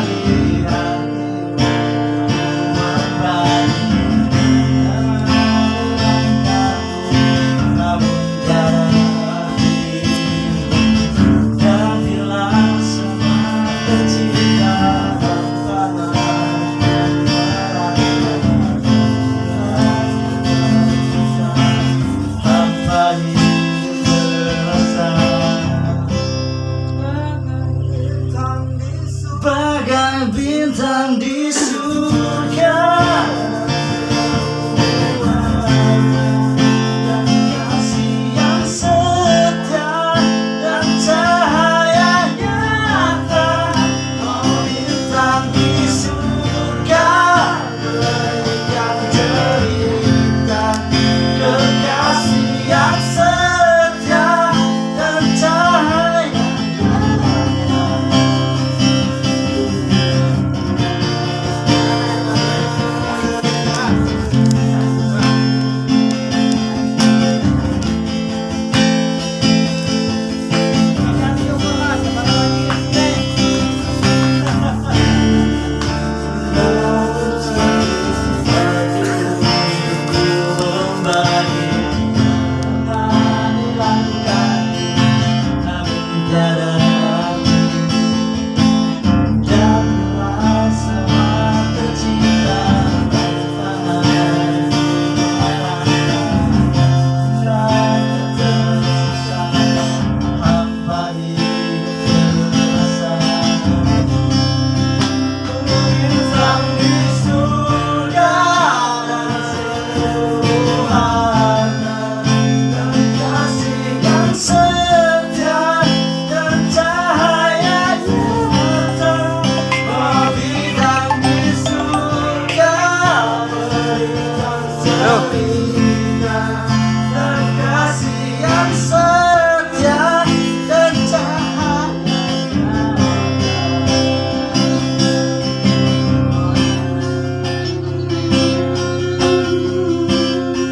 Maria. 心脏的